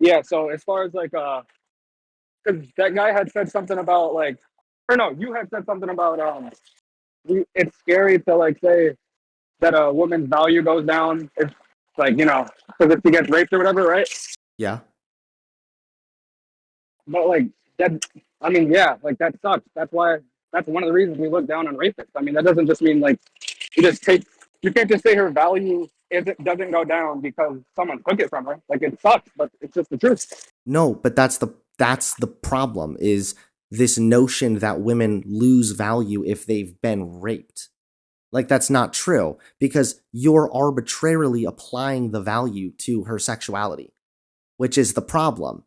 Yeah. So as far as like uh, because that guy had said something about like, or no, you had said something about um, we, it's scary to like say that a woman's value goes down if like you know because if she gets raped or whatever, right? Yeah. But like that, I mean, yeah, like that sucks. That's why. That's one of the reasons we look down on rapists. I mean, that doesn't just mean like you just take. You can't just say her value is it doesn't go down because someone took it from her. Like it sucks, but it's just the truth. No, but that's the that's the problem is this notion that women lose value if they've been raped. Like that's not true because you're arbitrarily applying the value to her sexuality, which is the problem.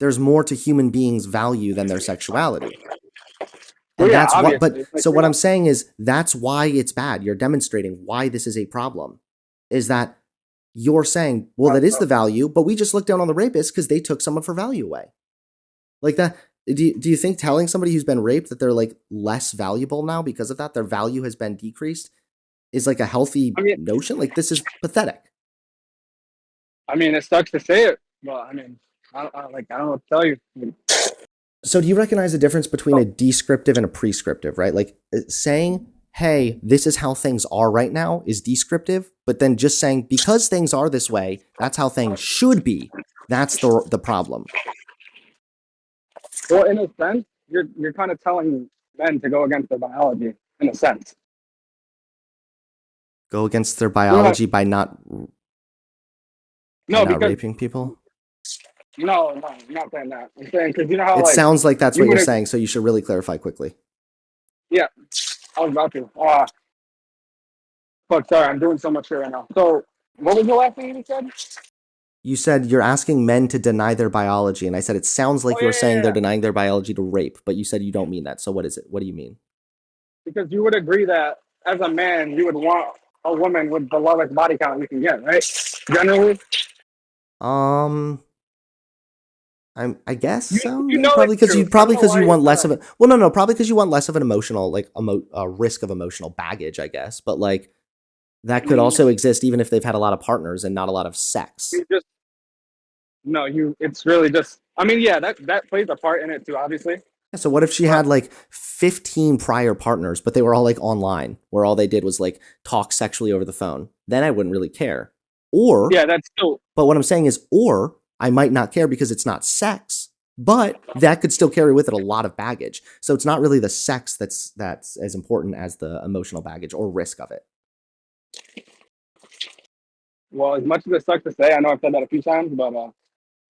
There's more to human beings' value than their sexuality. And Well, yeah, that's what, but. Like, so what I'm saying is that's why it's bad. You're demonstrating why this is a problem. Is that you're saying, well, that is the value, but we just looked down on the rapists because they took some of her value away. Like that. Do you, do you think telling somebody who's been raped that they're like less valuable now because of that, their value has been decreased, is like a healthy I mean- notion? Like this is pathetic. I mean, it sucks to say it, but I mean, I, don't- I like I don't know tell you. So do you recognize the difference between a descriptive and a prescriptive, right? Like uh, saying, "Hey, this is how things are right now" is descriptive, but then just saying because things are this way, that's how things should be. That's the the problem. Well, in a sense, you're you're kind of telling men to go against their biology, in a sense. Go against their biology by not, by No, not because raping people. No, no, I'm not saying that. I'm saying because you know how It like sounds like that's you what you're saying, so you should really clarify quickly. Yeah, I was about to. Uh, fuck, sorry, I'm doing so much here right now. So, what was the last thing you said? You said you're asking men to deny their biology, and I said it sounds like Oh, you're yeah, saying yeah, they're denying their biology to rape, but you said you don't mean that. So what is it? What do you mean? Because you would agree that as a man, you would want a woman with the lowest body count you can get, right? Generally, Um, I'm. I guess You- so. you know probably because you probably because you want less not. of it. Well, no, no, probably because you want less of an emotional like emo- uh, risk of emotional baggage. I guess, but like that could also exist even if they've had a lot of partners and not a lot of sex. you just no, you. It's really just. I mean, yeah, that that plays a part in it too, obviously. Yeah, So what if she had like 15 prior partners, but they were all like online, where all they did was like talk sexually over the phone? Then I wouldn't really care. Or Yeah, that's still. But what I'm saying is, or I might not care because it's not sex, but that could still carry with it a lot of baggage. So it's not really the sex that's that's as important as the emotional baggage or risk of it. Well, as much as it sucks to say, I know I've said that a few times, but uh,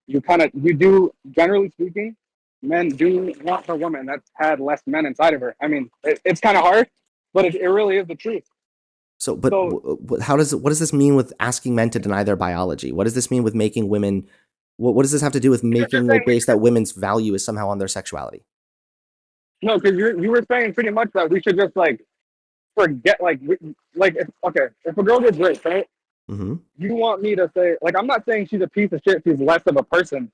you kind of you do. Generally speaking, men do want a woman that's had less men inside of her. I mean, it, it's kind of hard, but it, it really is the truth. So, but So- how does what does this mean with asking men to deny their biology? What does this mean with making women? What, what does this have to do with making the base that women's value is somehow on their sexuality? No, because you you were saying pretty much that we should just like forget, like, we, like if, okay, if a girl gets raped, right? hmm you want me to say like I'm not saying she's a piece of shit, she's less of a person.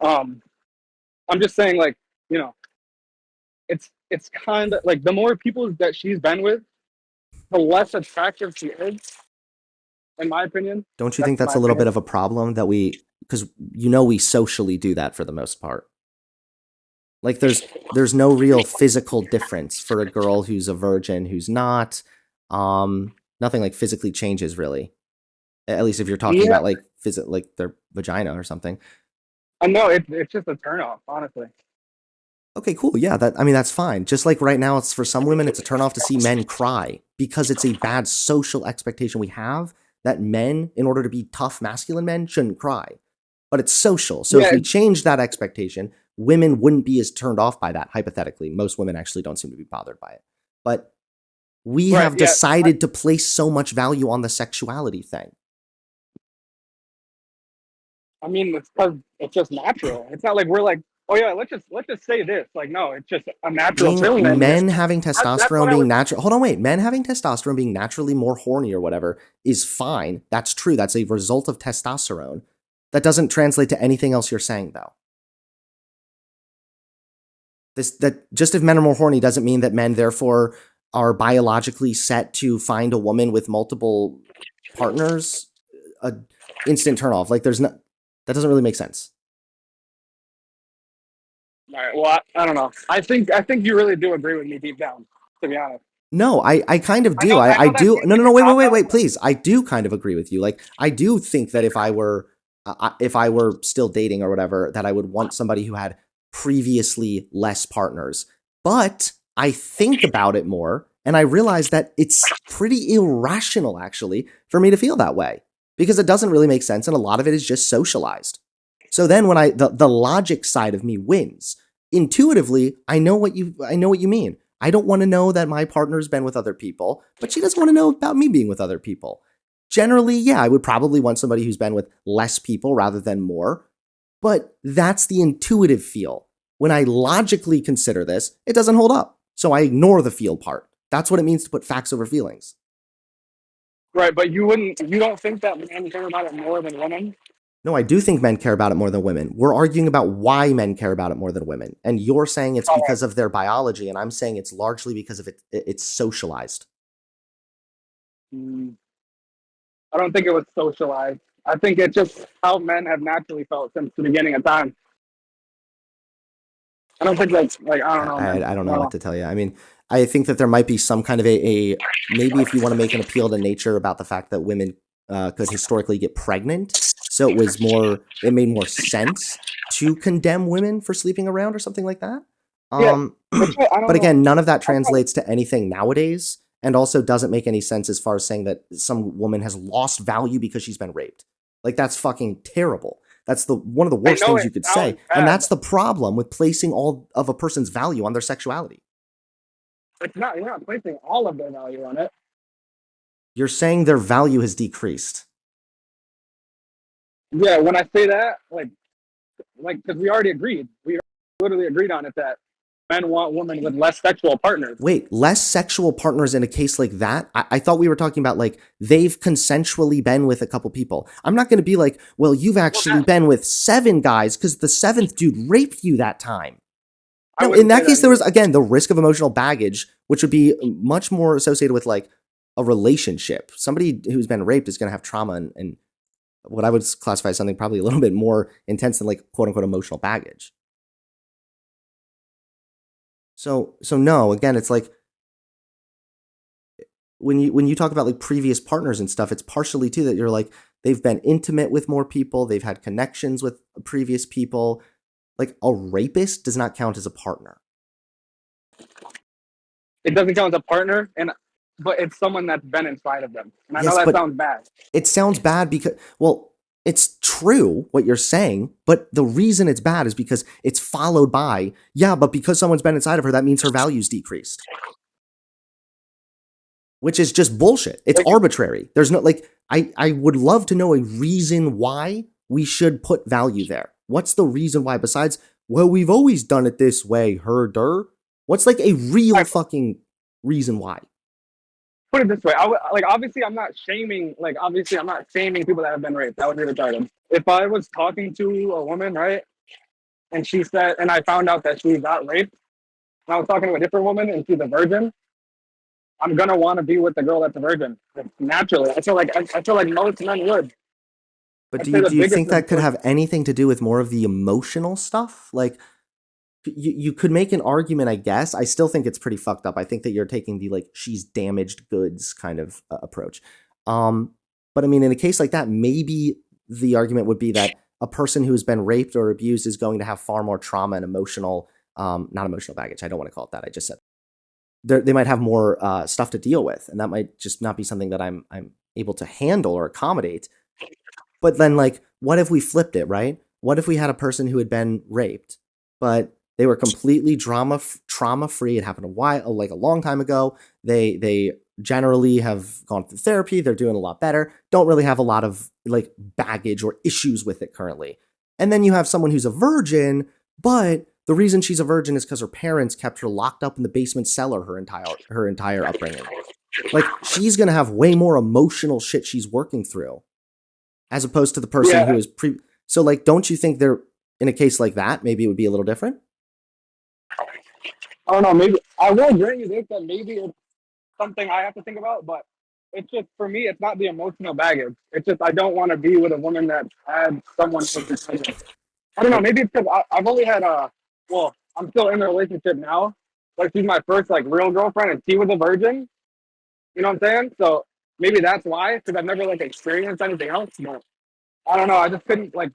Um I'm just saying like, you know, it's it's kind of like the more people that she's been with, the less attractive she is, in my opinion. Don't you That's think that's a little bit of a problem that we because you know we socially do that for the most part. Like there's there's no real physical difference for a girl who's a virgin who's not. Um, nothing like physically changes really. At least if you're talking Yeah. about like phys- like their vagina or something. I know it's it's just a turnoff, honestly. Okay, cool. Yeah, that I mean that's fine. Just like right now, it's for some women, it's a turnoff to see men cry because it's a bad social expectation we have that men, in order to be tough masculine men, shouldn't cry. But it's social. So Yeah, if we change that expectation, women wouldn't be as turned off by that. Hypothetically, most women actually don't seem to be bothered by it. But we Right, have yeah, I- decided to place so much value on the sexuality thing. I mean, it's because it's just natural. It's not like we're like, oh yeah, let's just let's just say this. Like, no, it's just a natural Being- feeling. men having testosterone being was- natural hold on wait men having testosterone being naturally more horny or whatever is fine that's true that's a result of testosterone that doesn't translate to anything else you're saying though this that just if men are more horny doesn't mean that men therefore are biologically set to find a woman with multiple partners a instant turn off like there's no That doesn't really make sense. All right. Well, I, I don't know. I think I think you really do agree with me deep down. To be honest. No, I, I kind of I do. know- I, I I, know do. No, no, no. Wait, wait, wait, wait. Please. I do kind of agree with you. Like, I do think that if I were, uh, if I were still dating or whatever, that I would want somebody who had previously less partners. But I think about it more, and I realize that it's pretty irrational, actually, for me to feel that way because it doesn't really make sense, and a lot of it is just socialized. So then, when I the the logic side of me wins, intuitively, I know what you I know what you mean. I don't want to know that my partner's been with other people, but she doesn't want to know about me being with other people. Generally, yeah, I would probably want somebody who's been with less people rather than more, but that's the intuitive feel. When I logically consider this, it doesn't hold up. So I ignore the feel part. That's what it means to put facts over feelings. Right, but you wouldn't. You don't think that men care about it more than women? No, I do think men care about it more than women. We're arguing about why men care about it more than women. And you're saying it's All right. because of their biology, and I'm saying it's largely because of it, it- it's socialized. Mm. I don't think it was socialized. I think it's just how men have naturally felt since the beginning of time. I don't think that's like I don't know. I, I don't know what to tell you. I mean, I think that there might be some kind of a, a maybe if you want to make an appeal to nature about the fact that women uh, could historically get pregnant, so it was more, it made more sense to condemn women for sleeping around or something like that. Yeah, Um, But, I but know. again, none of that translates to anything nowadays, and also doesn't make any sense as far as saying that some woman has lost value because she's been raped. Like that's fucking terrible. That's the one of the worst things you could say, bad. and that's the problem with placing all of a person's value on their sexuality. it's not. You're not placing all of their value on it. You're saying their value has decreased. Yeah, when I say that, like, like because we already agreed. We literally agreed on it that men want women with less sexual partners. Wait, less sexual partners in a case like that? I, I thought we were talking about like they've consensually been with a couple people. I'm not going to be like, well, you've actually that- been with seven guys because the seventh dude raped you that time. No, in that case, there was again the risk of emotional baggage, which would be much more associated with like a relationship. Somebody who's been raped is going to have trauma and, and what I would classify as something probably a little bit more intense than like quote unquote emotional baggage. So so no, again, it's like when you when you talk about like previous partners and stuff, it's partially too that you're like they've been intimate with more people, they've had connections with previous people. Like a rapist does not count as a partner. it doesn't count as a partner, and but it's someone that's been inside of them. And I Yes, know that sounds bad. It sounds bad because well, it's true what you're saying, but the reason it's bad is because it's followed by, yeah, but because someone's been inside of her, that means her value's decreased. Which is just bullshit. It's Like- arbitrary. There's no like I I would love to know a reason why we should put value there. What's the reason why besides well, we've always done it this way, herder? What's like a real Right. fucking reason why? Put it this way, I would, like obviously I'm not shaming. Like obviously I'm not shaming people that have been raped. That would be retarded. If I was talking to a woman, right, and she said, and I found out that she got raped, and I was talking to a different woman and she's a virgin, I'm gonna want to be with the girl that's a virgin. Naturally, I feel like I, I feel like most men would. But I'd do you, do you think that could have anything to do with more of the emotional stuff? Like, you, you could make an argument, I guess. I still think it's pretty fucked up. I think that you're taking the like she's damaged goods kind of uh, approach. Um, but I mean, in a case like that, maybe the argument would be that a person who's been raped or abused is going to have far more trauma and emotional, um, not emotional baggage. I don't want to call it that. I just said They're, they might have more uh, stuff to deal with, and that might just not be something that I'm I'm able to handle or accommodate. But then, like, what if we flipped it, right? What if we had a person who had been raped, but they were completely drama trauma free? It happened a while, like a long time ago. They they generally have gone through therapy. They're doing a lot better. Don't really have a lot of like baggage or issues with it currently. And then you have someone who's a virgin, but the reason she's a virgin is because her parents kept her locked up in the basement cellar her entire her entire upbringing. Like she's gonna have way more emotional shit she's working through as opposed to the person Yeah. who is pre. So, like, don't you think they're in a case like that? Maybe it would be a little different. I don't know. Maybe I will grant you this that maybe it's something I have to think about, but it's just for me, it's not the emotional baggage. It's just I don't want to be with a woman that had someone. I don't know. Maybe it's because I've only had a. Well, I'm still in a relationship now. Like she's my first like real girlfriend, and she was a virgin. You know what I'm saying? So maybe that's why, because I've never like experienced anything else. But I don't know. I just couldn't like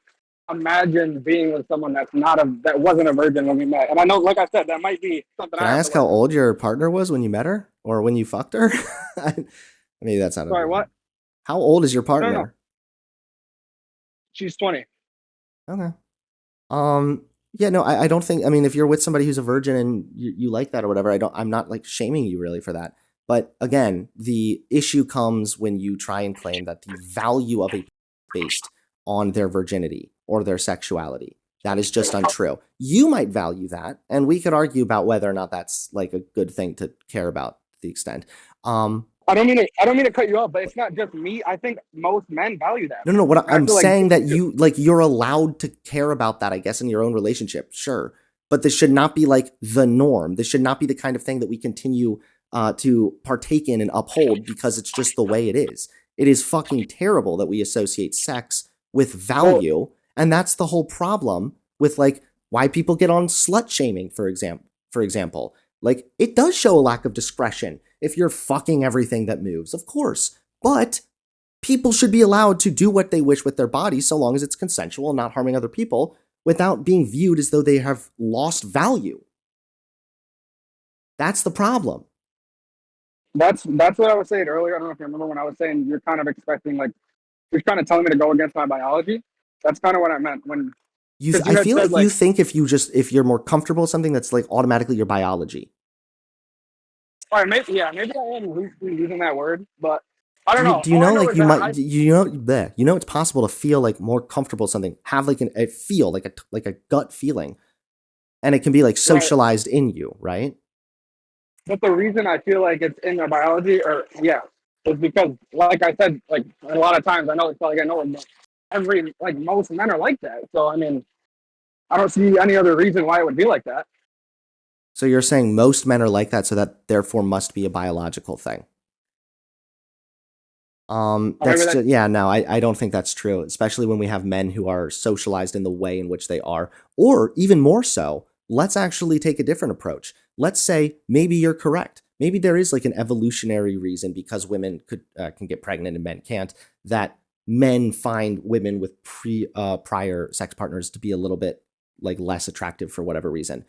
imagine being with someone that's not a that wasn't a virgin when we met. And I know, like I said, that might be something. Can I I ask how old your partner was when you met her or when you fucked her? Maybe that's not. Sorry, what? How old is your partner? no. She's 20. Okay. Um. Yeah. No. I, I don't think. I mean, if you're with somebody who's a virgin and you, you like that or whatever, I don't. I'm not like shaming you really for that. But again, the issue comes when you try and claim that the value of a based on their virginity or their sexuality. That is just untrue. You might value that, and we could argue about whether or not that's like a good thing to care about to the extent. Um, I don't mean to. I don't mean to cut you off, but it's not just me. I think most men value that. No, no, no. What I I'm feel like saying that you- you like you're allowed to care about that, I guess, in your own relationship, sure. But this should not be like the norm. This should not be the kind of thing that we continue uh, to partake in and uphold because it's just the way it is. It is fucking terrible that we associate sex with value, and that's the whole problem with like why people get on slut shaming, for example. For example, like it does show a lack of discretion if you're fucking everything that moves, of course. But people should be allowed to do what they wish with their bodies so long as it's consensual and not harming other people without being viewed as though they have lost value. That's the problem. That's that's what I was saying earlier. I don't know if you remember when I was saying you're kind of expecting like you're kind of telling me to go against my biology. That's kind of what I meant when. You, you I feel said, like you think if you just if you're more comfortable with something that's like automatically your biology. All right, maybe yeah, maybe I am loosely using that word, but I don't do you, know. do you All know like you might I- you know bleh, you know it's possible to feel like more comfortable with something have like an a feel like a like a gut feeling and it can be like socialized in you right But the reason I feel like it's in their biology, or yeah, is because, like I said, like a lot of times I know it's probably I know but every like most men are like that. So I mean, I don't see any other reason why it would be like that. so you're saying most men are like that so that therefore must be a biological thing um that's that- ju- yeah no I, I don't think that's true especially when we have men who are socialized in the way in which they are or even more so let's actually take a different approach let's say maybe you're correct maybe there is like an evolutionary reason because women could uh, can get pregnant and men can't that men find women with pre uh, prior sex partners to be a little bit like less attractive for whatever reason.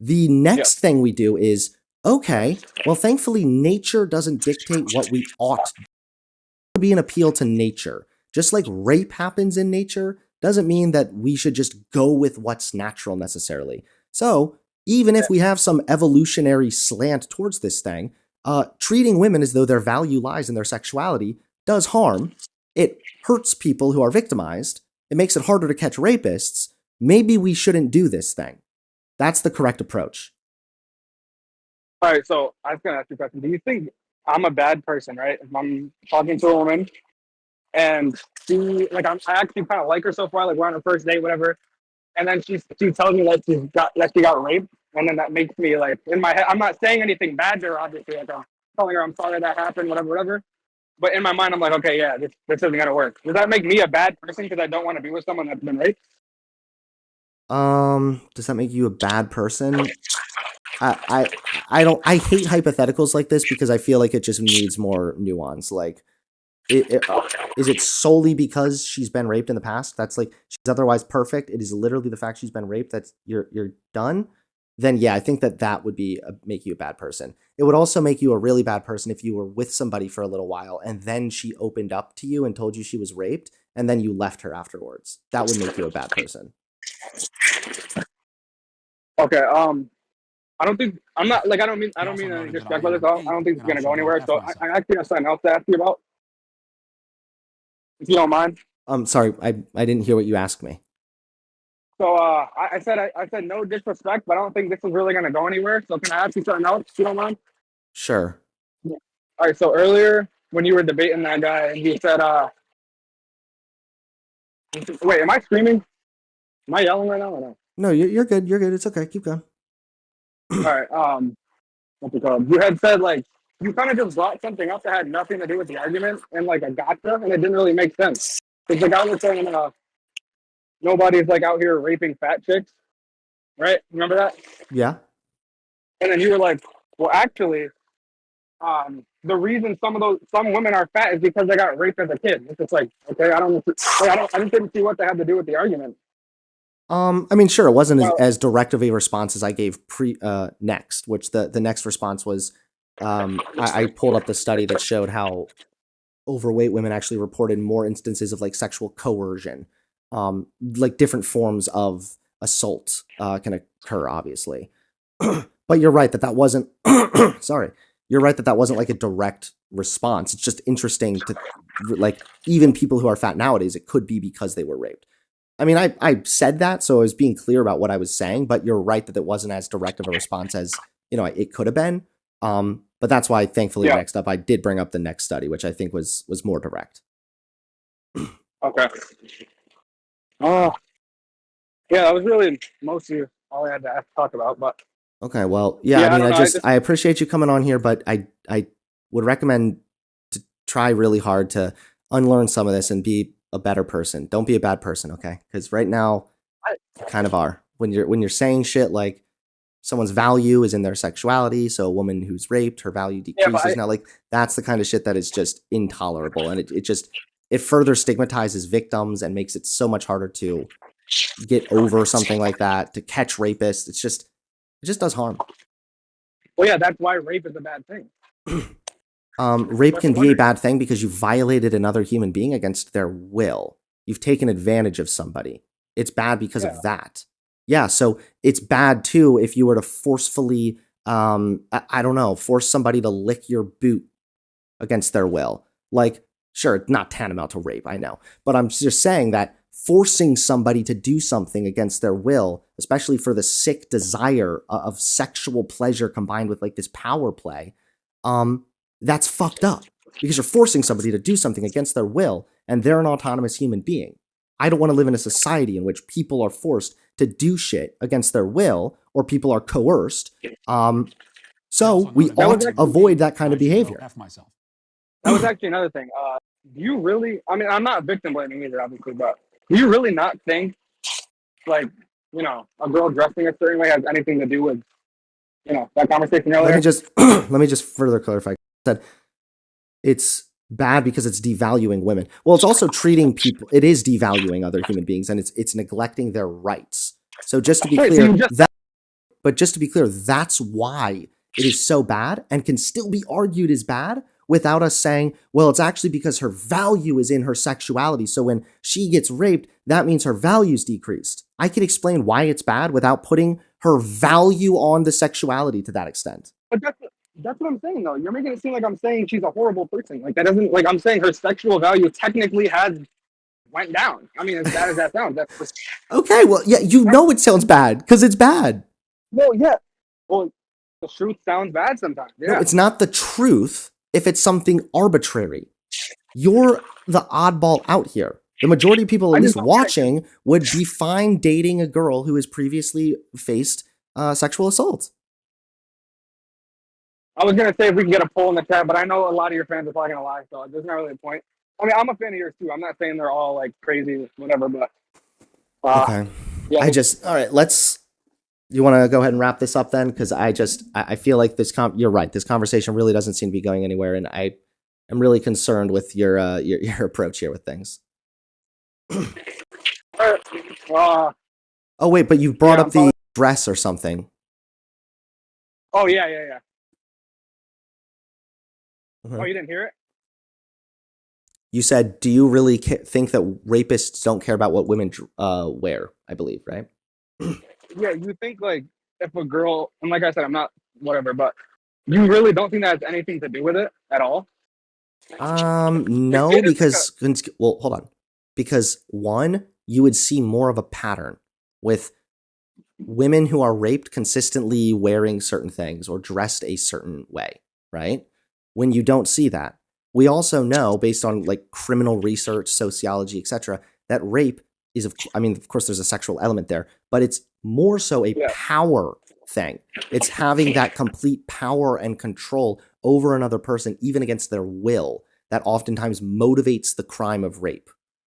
The next thing we do is okay well thankfully nature doesn't dictate what we ought to be an appeal to nature. Just like rape happens in nature doesn't mean that we should just go with what's natural necessarily. So even if we have some evolutionary slant towards this thing uh, treating women as though their value lies in their sexuality does harm it hurts people who are victimized it makes it harder to catch rapists maybe we shouldn't do this thing that's the correct approach All right, so I was gonna ask you a question. Do you think I'm a bad person, right? If I'm talking to a woman and she like I'm I actually kind of like her so far, like we're on a first date, whatever, and then she she tells me that she's got that she got raped, and then that makes me like in my head. I'm not saying anything bad to her, obviously. Like I'm telling her I'm sorry that happened, whatever, whatever. But in my mind, I'm like, okay, yeah, this this isn't gonna work. Does that make me a bad person because I don't want to be with someone that's been raped? Um, does that make you a bad person? I, I, I don't. I hate hypotheticals like this because I feel like it just needs more nuance. Like, it, is it solely because she's been raped in the past? That's like she's otherwise perfect. It is literally the fact she's been raped that's you're you're done. Then yeah, I think that that would be a, make you a bad person. It would also make you a really bad person if you were with somebody for a little while and then she opened up to you and told you she was raped and then you left her afterwards. That would make you a bad person. Okay. Um, I don't think I'm not like I don't mean I don't mean any disrespect by this. I don't, I don't think it's gonna go anywhere. So I, I actually have something else to ask you about, if you don't mind. I'm sorry, I, I didn't hear what you asked me. So uh, I, I said I, I said no disrespect, but I don't think this is really gonna go anywhere. So can I ask you something else? If you don't mind. Sure. All right. So earlier when you were debating that guy, and he said, uh, wait, am I screaming? Am I yelling right now or no? No, you're, you're good. You're good. It's okay. Keep going. All right. Um, what's it called? You had said like you kind of just brought something up that had nothing to do with the argument and like a gotcha, and it didn't really make sense. Because the guy was saying, uh, nobody's like out here raping fat chicks, right? Remember that? Yeah. And then you were like, well, actually, um, the reason some of those some women are fat is because they got raped as a kid. It's just like, okay, I don't, I don't, I just didn't see what they had to do with the argument. Um, I mean, sure, it wasn't as, as direct of a response as I gave pre uh, next, which the the next response was, um, I, I pulled up the study that showed how overweight women actually reported more instances of like sexual coercion, um, like different forms of assault uh, can occur, obviously. but you're right that that wasn't. sorry, you're right that that wasn't like a direct response. It's just interesting to like even people who are fat nowadays. It could be because they were raped. I mean, I, I said that, so I was being clear about what I was saying, but you're right that it wasn't as direct of a response as, you know, it could have been. Um, but that's why, thankfully, Yeah. next up, I did bring up the next study, which I think was was more direct. Okay. Oh, yeah, that was really mostly all I had to ask, talk about. But Okay, well, yeah, Yeah, I I mean, don't I know, I just just- I appreciate you coming on here, but I I would recommend to try really hard to unlearn some of this and be a better person. Don't be a bad person, okay? Because right now, I- you kind of are when you're when you're saying shit like someone's value is in their sexuality, so a woman who's raped, her value Yeah, decreases. I- now, like that's the kind of shit that is just intolerable, and it it just it further stigmatizes victims and makes it so much harder to get over something like that to catch rapists. It's just it just does harm. well, yeah, that's why rape is a bad thing. Um, rape can be a bad thing because you violated another human being against their will. You've taken advantage of somebody. It's bad because Yeah. of that. Yeah, so it's bad too if you were to forcefully, um, I, I don't know, force somebody to lick your boot against their will. Like, sure, it's not tantamount to rape, I know, but I'm just saying that forcing somebody to do something against their will, especially for the sick desire of sexual pleasure combined with like this power play, um, that's fucked up because you're forcing somebody to do something against their will and they're an autonomous human being. I don't want to live in a society in which people are forced to do shit against their will or people are coerced. Um, so we ought to avoid that kind of behavior. That was actually another thing. Uh, do you really? I mean, I'm not victim blaming either, obviously, but do you really not think, like, you know, a girl dressing a certain way has anything to do with, you know, that conversation Let earlier? me just let me just further clarify. I said it's bad because it's devaluing women. Well, it's also treating people. It is devaluing other human beings, and it's it's neglecting their rights. So just to be Right, so clear, you just- that but just to be clear, that's why it is so bad and can still be argued as bad without us saying, well, it's actually because her value is in her sexuality. So when she gets raped, that means her value's decreased. I can explain why it's bad without putting her value on the sexuality to that extent. But that's that's what I'm saying though. You're making it seem like I'm saying she's a horrible person. Like that doesn't like I'm saying her sexual value technically has went down. I mean, as bad as that sounds, that's just, Okay, well, yeah, you know it sounds bad because it's bad. well, yeah. Well, the truth sounds bad sometimes. No, Yeah. it's not the truth if it's something arbitrary. You're the oddball out here. The majority of people, at least watching, would be fine dating a girl who has previously faced uh, sexual assault. I was gonna say if we can get a poll in the chat, but I know a lot of your fans are probably gonna lie, so there's not really a point. I mean, I'm a fan of yours too. I'm not saying they're all like crazy, or whatever, but uh, Okay. yeah, I just, all right, let's. You want to go ahead and wrap this up then? Because I just, I I feel like this, com- you're right. This conversation really doesn't seem to be going anywhere. And I am really concerned with your, uh, your, your approach here with things. uh, Oh, wait, but you brought Yeah, up the dress or something. oh yeah, yeah, yeah. Uh-huh. Oh, you didn't hear it? You said, "Do you really ca- think that rapists don't care about what women uh, wear?" I believe, right? Yeah, you think like if a girl, and like I said, I'm not whatever, but you really don't think that has anything to do with it at all? Um, no, it because well, hold on. Because one, you would see more of a pattern with women who are raped consistently wearing certain things or dressed a certain way, right? When you don't see that, we also know based on like criminal research, sociology, etc., that rape is of I mean, of course there's a sexual element there, but it's more so a Yeah. power thing. It's having that complete power and control over another person, even against their will, that oftentimes motivates the crime of rape.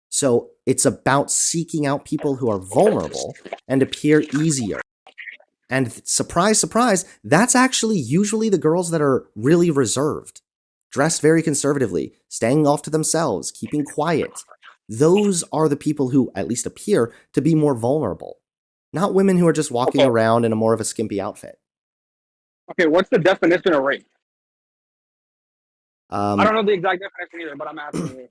So it's about seeking out people who are vulnerable and appear easier. And surprise, surprise, that's actually usually the girls that are really reserved, dressed very conservatively, staying off to themselves, keeping quiet. Those are the people who at least appear to be more vulnerable, not women who are just walking Okay. around in a more of a skimpy outfit. Okay, what's the definition of rape? Um, I don't know the exact definition either, but I'm asking you.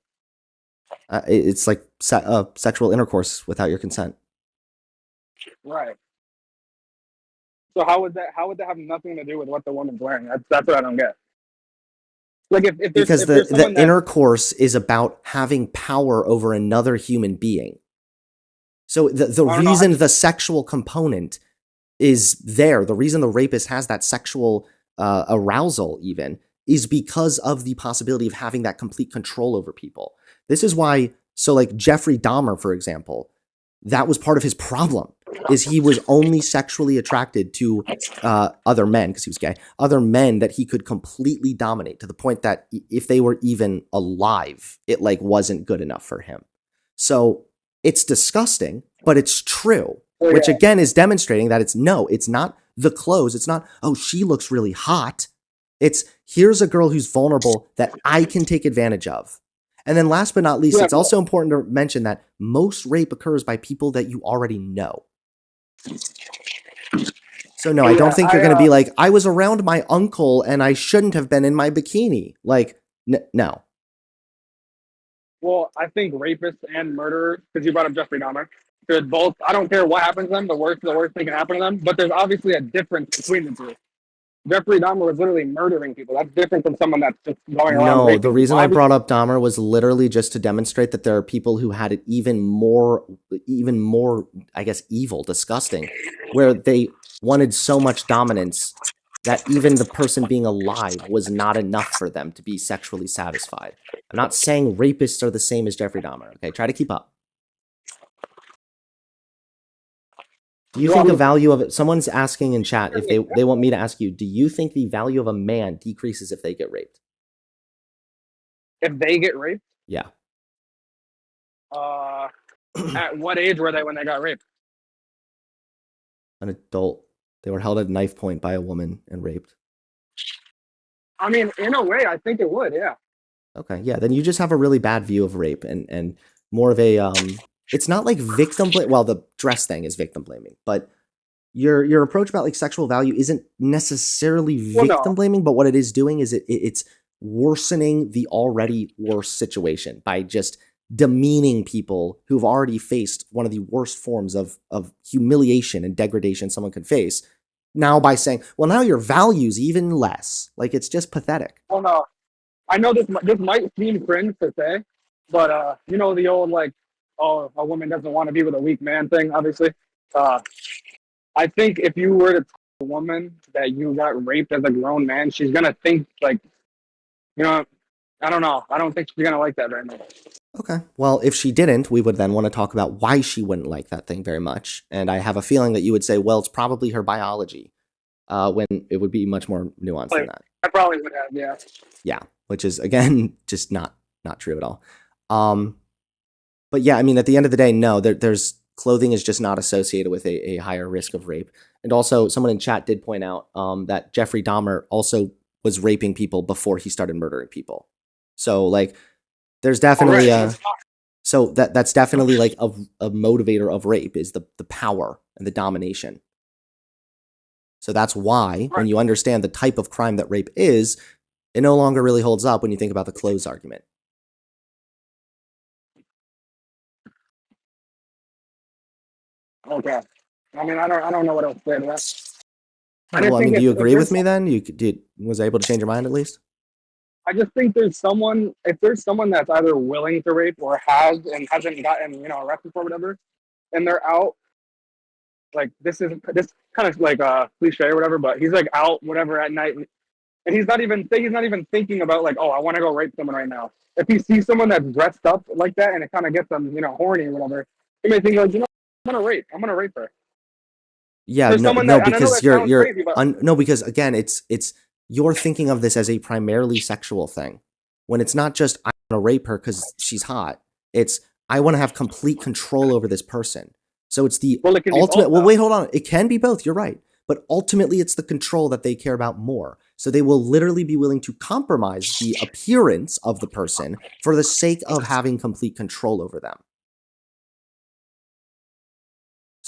uh, it's like se- uh, sexual intercourse without your consent. Right. So how would that how would that have nothing to do with what the woman's wearing? That's that's what I don't get. Like if, if because the, the that- intercourse is about having power over another human being. So the, the I don't know, reason the sexual component is there, the reason the rapist has that sexual uh, arousal even is because of the possibility of having that complete control over people. This is why so like Jeffrey Dahmer for example, that was part of his problem is he was only sexually attracted to uh, other men because he was gay, other men that he could completely dominate to the point that if they were even alive, it like wasn't good enough for him. So it's disgusting, but it's true, Oh, which again is demonstrating that it's no, it's not the clothes. It's not, oh, she looks really hot. It's here's a girl who's vulnerable that I can take advantage of. And then last but not least, Yeah, it's also important to mention that most rape occurs by people that you already know. So no, I don't think you're going to uh, be like I was around my uncle and I shouldn't have been in my bikini. Like n- no. Well, I think rapists and murderers, because you brought up Jeffrey Dahmer, should both. I don't care what happens to them. The worst, the worst thing can happen to them. But there's obviously a difference between the two. Jeffrey Dahmer was literally murdering people. That's different from someone that's just going around. No, raping the reason I brought up Dahmer was literally just to demonstrate that there are people who had it even more even more I guess evil, disgusting, where they wanted so much dominance that even the person being alive was not enough for them to be sexually satisfied. I'm not saying rapists are the same as Jeffrey Dahmer, okay? Try to keep up. Do you think the value of it? Someone's asking in chat if they they want me to ask you. Do you think the value of a man decreases if they get raped? if they get raped, Yeah. uh, at what age were they when they got raped? An adult. They were held at knife point by a woman and raped. I mean, in a way, I think it would. Yeah. Okay, yeah. Then you just have a really bad view of rape and and more of a um. It's not like victim blame. Well, the dress thing is victim blaming, but your your approach about like sexual value isn't necessarily Well, no. victim blaming. But what it is doing is it, it it's worsening the already worse situation by just demeaning people who've already faced one of the worst forms of of humiliation and degradation someone could face. Now by saying, well, now your value's even less. Like it's just pathetic. Well, no. I know this this might seem cringe to say, but uh, you know the old like, oh, a woman doesn't want to be with a weak man thing. Obviously, uh, I think if you were to tell a woman that you got raped as a grown man, she's gonna think like, you know, I don't know. I don't think she's gonna like that very much. Okay. Well, if she didn't, we would then want to talk about why she wouldn't like that thing very much. And I have a feeling that you would say, well, it's probably her biology, uh, when it would be much more nuanced than that. I probably would have, yeah. Yeah, which is again just not not true at all. Um, but yeah, I mean, at the end of the day, no, there, there's clothing is just not associated with a, a higher risk of rape. And also, someone in chat did point out um, that Jeffrey Dahmer also was raping people before he started murdering people. So like, there's definitely a so that that's definitely like a, a motivator of rape is the the power and the domination. So that's why when you understand the type of crime that rape is, it no longer really holds up when you think about the clothes argument. Okay. I mean, I don't, I don't know what else to say to that. I well, I mean, do you agree with me then? You did was able to change your mind at least? I just think there's someone if there's someone that's either willing to rape or has and hasn't gotten you know arrested for whatever, and they're out. Like this is this kind of like a cliche or whatever, but he's like out whatever at night, and he's not even he's not even thinking about like oh I want to go rape someone right now. If he sees someone that's dressed up like that and it kind of gets them you know horny or whatever, he may think like you know I'm gonna rape I'm gonna rape her. Yeah, There's no, no, that- and I know because you're you're crazy, but- un, no, because again, it's it's you're thinking of this as a primarily sexual thing when it's not just I'm gonna rape her because she's hot. It's I want to have complete control over this person. So it's the Well, it ultimate. both, Well, wait, hold on. It can be both. You're right. But ultimately, it's the control that they care about more. So they will literally be willing to compromise the appearance of the person for the sake of having complete control over them.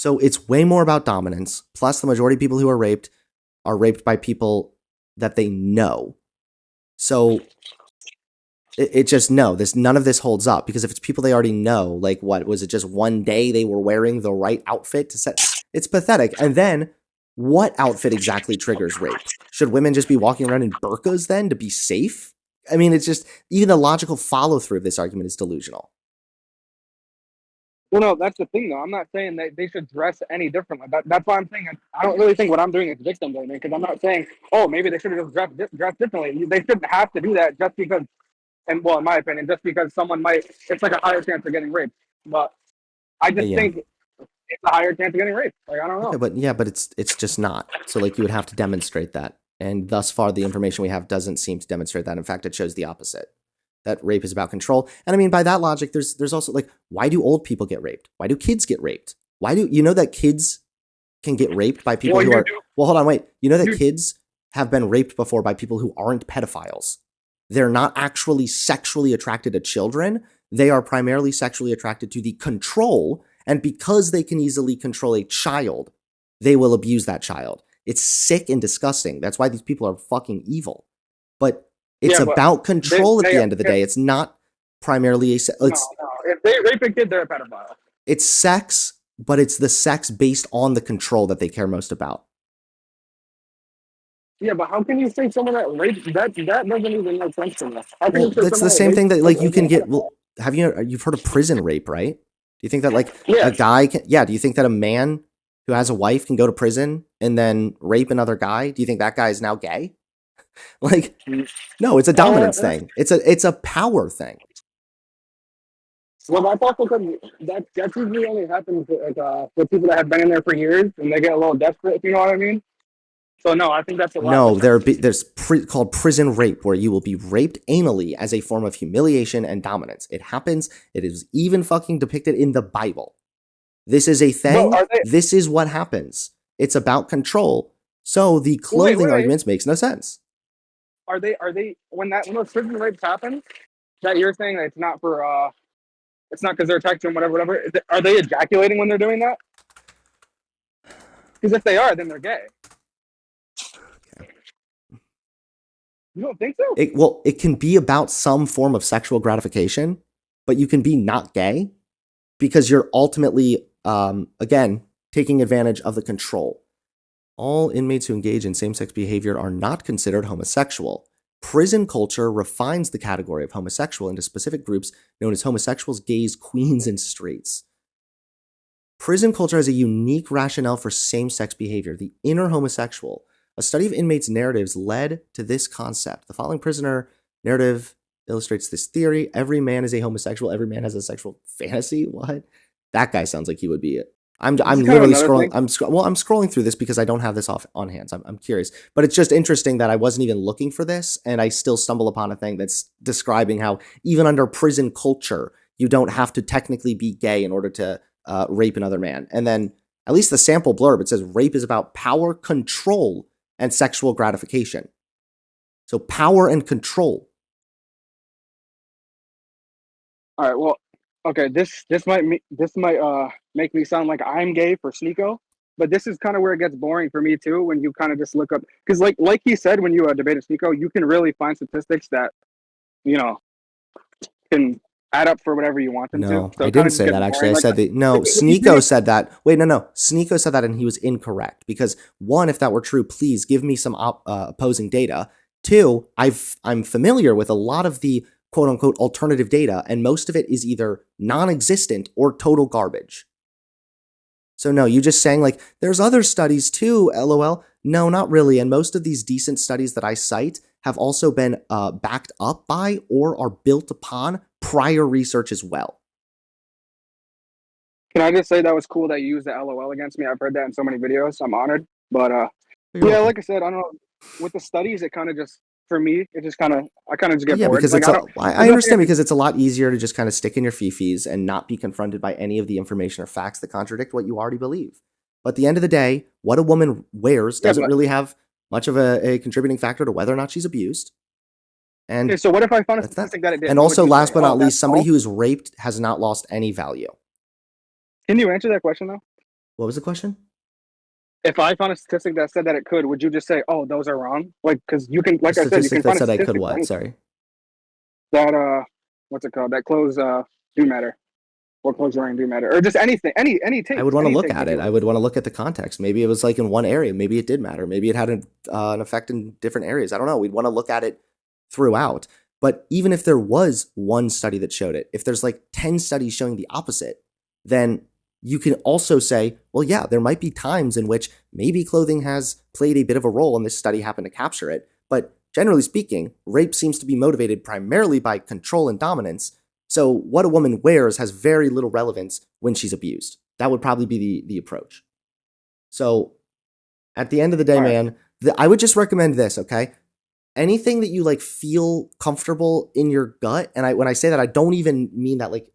So it's way more about dominance. Plus, the majority of people who are raped are raped by people that they know. So it, it just no, this none of this holds up because if it's people they already know, like what was it just one day they were wearing the right outfit to set? It's pathetic. And then what outfit exactly triggers rape? Should women just be walking around in burqas then to be safe? I mean, it's just even the logical follow through of this argument is delusional. Well, no, that's the thing, though. I'm not saying that they should dress any differently. That, that's why I'm saying I, I don't really think what I'm doing is victim blaming because I'm not saying, oh, maybe they should have just dressed, dressed differently. They shouldn't have to do that just because, and well, in my opinion, just because someone might, it's like a higher chance of getting raped. But I just Yeah. think it's a higher chance of getting raped. Like, I don't know. Okay, but yeah, but it's it's just not. So like you would have to demonstrate that. And thus far the information we have doesn't seem to demonstrate that. In fact, it shows the opposite. That rape is about control. And I mean by that logic there's there's also like why do old people get raped? Why do kids get raped? Why do you know that kids can get raped by people well, who are do- Well, hold on, wait. You know that kids have been raped before by people who aren't pedophiles. They're not actually sexually attracted to children. They are primarily sexually attracted to the control. And because they can easily control a child, they will abuse that child. It's sick and disgusting. That's why these people are fucking evil. But it's Yeah, about control at they- the end of the they- day. It's not primarily a. se- It's no, no. If they rape a kid, they're a pedophile. it's sex, but it's the sex based on the control that they care most about. Yeah, but how can you say someone that raped that that doesn't even make sense to me? Well, that's the same thing that like you can get. Well, have you uh, you've heard of prison rape, right? Do you think that like Yeah. a guy can? Yeah. Do you think that a man who has a wife can go to prison and then rape another guy? Do you think that guy is now gay? like, no, it's a dominance Uh, thing. It's a it's a power thing. Well, that's also because that that usually only happens like, uh, with people that have been in there for years and they get a little desperate. If you know what I mean. So no, I think that's a lot. No, different. there be, there's pri- called prison rape, where you will be raped anally as a form of humiliation and dominance. It happens. It is even fucking depicted in the Bible. This is a thing. are they- this is what happens. It's about control. So the clothing wait. arguments makes no sense. Are they are they when that when those prison rapes happen that you're saying that it's not for uh it's not because they're texting whatever whatever it, are they ejaculating when they're doing that? Because if they are then they're gay. You don't think so? It, well, it can be about some form of sexual gratification, but you can be not gay because you're ultimately, um, again, taking advantage of the control. All inmates who engage in same sex behavior are not considered homosexual. Prison culture refines the category of homosexual into specific groups known as homosexuals, gays, queens, and straights. Prison culture has a unique rationale for same sex behavior, the inner homosexual. A study of inmates' narratives led to this concept. The following prisoner narrative illustrates this theory. Every man is a homosexual. Every man has a sexual fantasy. What? That guy sounds like he would be I'm, I'm kind of literally scrolling. thing. I'm scro- well. I'm scrolling through this because I don't have this off on hands. I'm, I'm curious, but it's just interesting that I wasn't even looking for this, and I still stumble upon a thing that's describing how even under prison culture, you don't have to technically be gay in order to uh, rape another man. And then at least the sample blurb it says rape is about power, control, and sexual gratification. So power and control. all right well okay this this might me this might uh make me sound like i'm gay for sneako but this is kind of where it gets boring for me too when you kind of just look up because like like he said when you uh, debated sneako you can really find statistics that you know can add up for whatever you want them No, to so I didn't say that actually. I Like, said that no, Sneako said that. Wait, no, no. Sneako said that and he was incorrect because one, if that were true, please give me some op- uh, opposing data. Two, I've I'm familiar with a lot of the quote unquote alternative data, and most of it is either non-existent or total garbage. So no, you just saying like there's other studies too, lol. No, not really. And most of these decent studies that I cite have also been uh, backed up by or are built upon prior research as well. Can I just say that was cool that you used the LOL against me? I've heard that in so many videos. I'm honored. But uh, yeah, like I said, I don't know. with the studies, it kind of just for me, it just kind of I kind of just get yeah, bored. because Like, it's I a, I, I understand because it's a lot easier to just kind of stick in your fifis and not be confronted by any of the information or facts that contradict what you already believe. But at the end of the day, what a woman wears doesn't but- really have much of a, a contributing factor to whether or not she's abused. And Okay, so what if I found a That's that. statistic that it did? and also, last but not least, somebody all? who is raped has not lost any value. Can you answer that question though? What was the question? If I found a statistic that said that it could, would you just say, "Oh, those are wrong"? Like, because you can, like I said, you statistic can that find a said I could what? Sorry. that uh, what's it called? That clothes uh do matter, or clothes wearing do matter, or just anything, any any take. I would want to look at it. I would want to look at the context. Maybe it was like in one area. Maybe it did matter. Maybe it had an, uh, an effect in different areas. I don't know. We'd want to look at it throughout. But even if there was one study that showed it, if there's like 10 studies showing the opposite, then you can also say, well, yeah, there might be times in which maybe clothing has played a bit of a role and this study happened to capture it. But generally speaking, rape seems to be motivated primarily by control and dominance. So what a woman wears has very little relevance when she's abused. That would probably be the, the approach. So at the end of the day, right. man, the, I would just recommend this, okay? Anything that you like feel comfortable in your gut, and I when I say that, I don't even mean that like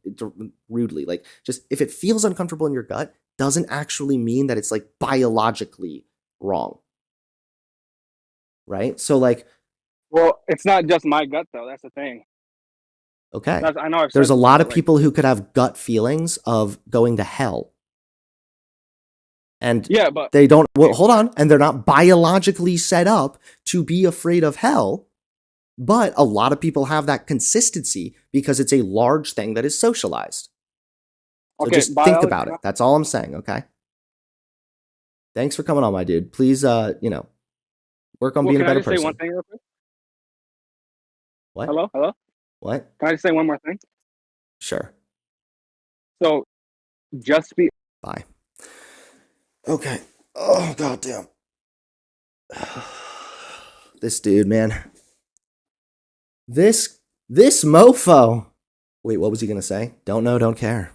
rudely. Like just if it feels uncomfortable in your gut, doesn't actually mean that it's like biologically wrong. Right? So like, Well, it's not just my gut though. That's the thing. okay. That's, I know. I've There's a lot of people who could have gut feelings of going to hell. And Yeah, but they don't well hold on and they're not biologically set up to be afraid of hell but a lot of people have that consistency because it's a large thing that is socialized. So okay. just think about it. That's all i'm saying okay? Thanks for coming on my dude. Please uh you know work on Well, being a can I better say person. one thing real quick? what? Hello, hello. what? Can I just say one more thing? sure. So, just be bye okay. Oh goddamn. This dude man. This this mofo. Wait what was he gonna say? Don't know don't care